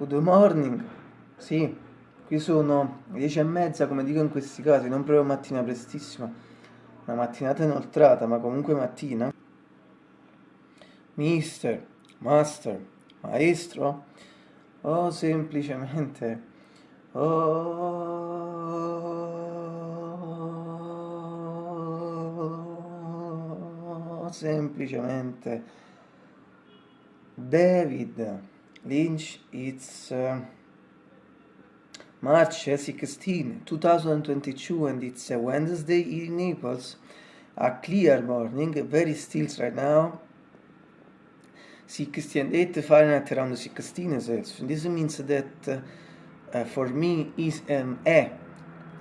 Good morning. Sì, qui sono le 10 e mezza, come dico in questi casi, non proprio mattina prestissima. Una mattinata inoltrata, ma comunque mattina. Mister, master, maestro, o semplicemente... Oh, semplicemente David. Lynch, it's uh, March 16, 2022 and it's a Wednesday in Naples. A clear morning, very still right now. 68 Fahrenheit around 16 Celsius. This means that uh, for me is um, è,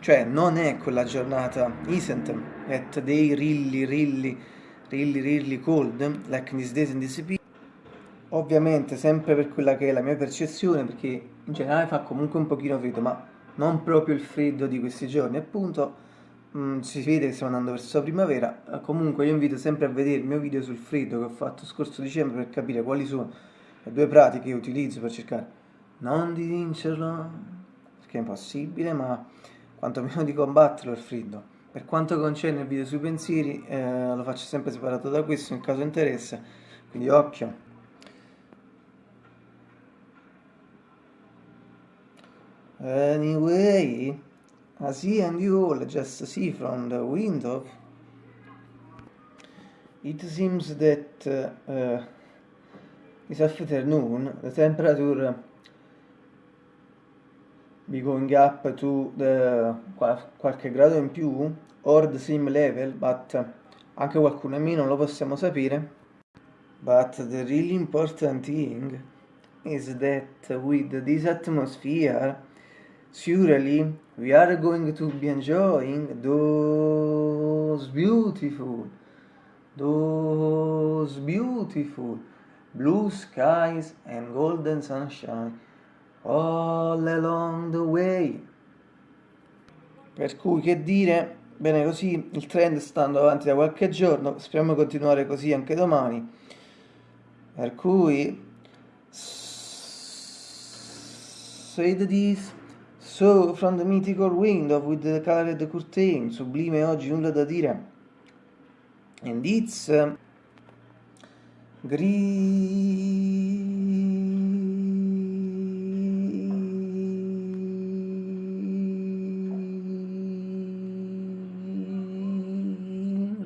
cioè non è quella giornata, isn't that day really, really, really, really cold, like in these days in this ovviamente sempre per quella che è la mia percezione, perché in generale fa comunque un pochino freddo, ma non proprio il freddo di questi giorni, appunto mh, mm, si vede che stiamo andando verso la primavera, eh, comunque io invito sempre a vedere il mio video sul freddo che ho fatto scorso dicembre per capire quali sono le due pratiche che utilizzo per cercare non di vincerlo, perché è impossibile, ma quantomeno di combatterlo il freddo. Per quanto concerne il video sui pensieri, eh, lo faccio sempre separato da questo in caso interessa, quindi occhio. Anyway, as he and you all just see from the window, it seems that uh, uh, this afternoon the temperature be going up to the qualche grado in più or the same level, but uh, anche qualcuno in meno lo possiamo sapere. But the really important thing is that with this atmosphere surely we are going to be enjoying those beautiful, those beautiful blue skies and golden sunshine all along the way. Per cui che dire, bene così, il trend sta andando avanti da qualche giorno, speriamo continuare così anche domani. Per cui, say this. So, from the mythical window with the colored curtain, sublime oggi, nulla da dire. And it's uh,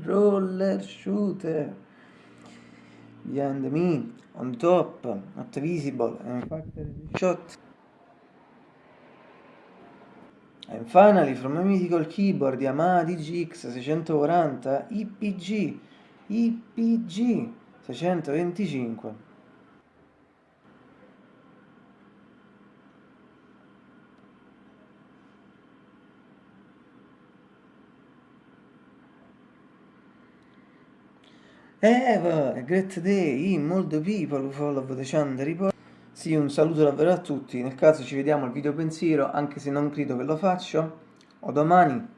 roller shooter behind me on top not visible and fact shot And finally from a mythical keyboard Yamaha DGX 640 IPG IPG 625 Eva, a great day, in molto people who follow the channel report sì, un saluto davvero a tutti, nel caso ci vediamo al video pensiero, anche se non credo che lo faccio, o domani.